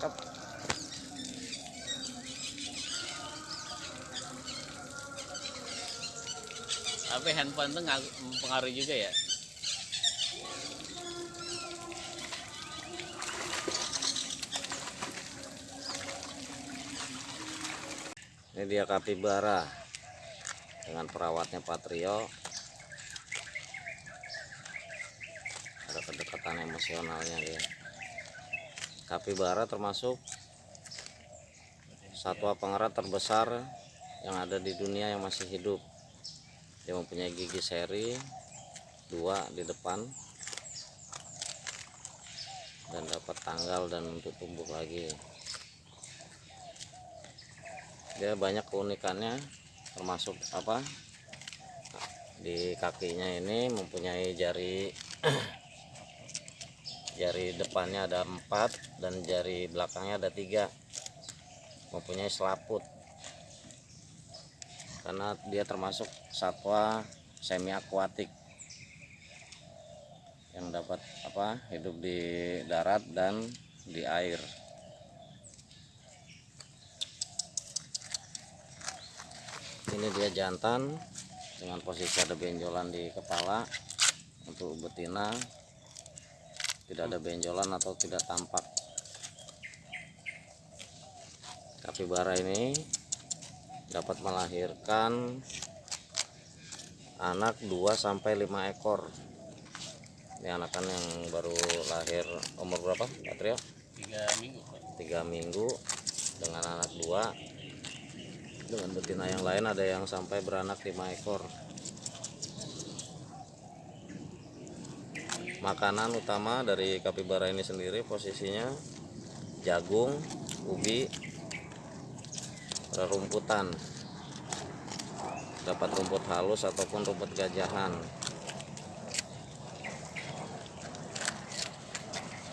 cakep. Tapi handphone tuh mempengaruhi juga ya? Ini dia kapibara. Dengan perawatnya Patrio. Ada kedekatan emosionalnya dia kapibara termasuk satwa pengerat terbesar yang ada di dunia yang masih hidup. Dia mempunyai gigi seri dua di depan dan dapat tanggal dan untuk tumbuh lagi. Dia banyak keunikannya termasuk apa? Di kakinya ini mempunyai jari jari depannya ada empat dan jari belakangnya ada tiga. Mempunyai selaput. Karena dia termasuk satwa semi akuatik yang dapat apa hidup di darat dan di air. Ini dia jantan dengan posisi ada benjolan di kepala untuk betina tidak ada benjolan atau tidak tampak kapibara ini dapat melahirkan anak 2 sampai 5 ekor ini anakan yang baru lahir umur berapa Patrio? tiga minggu Pak. tiga minggu dengan anak dua dengan betina yang lain ada yang sampai beranak lima ekor makanan utama dari kapibara ini sendiri posisinya jagung ubi rerumputan dapat rumput halus ataupun rumput gajahan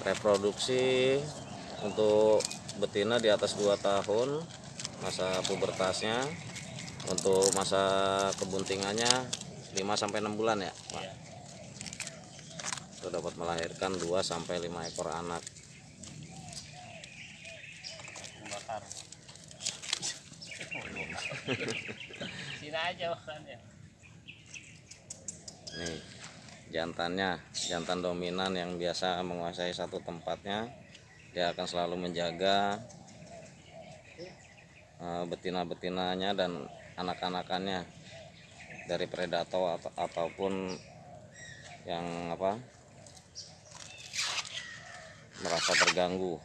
reproduksi untuk betina di atas 2 tahun masa pubertasnya untuk masa kebuntingannya 5 sampai 6 bulan ya Pak. Itu dapat melahirkan 2 sampai 5 ekor anak. Bakar sini aja makannya nih jantannya jantan dominan yang biasa menguasai satu tempatnya dia akan selalu menjaga eh, betina-betinanya dan anak-anakannya dari predator atau ataupun yang apa merasa terganggu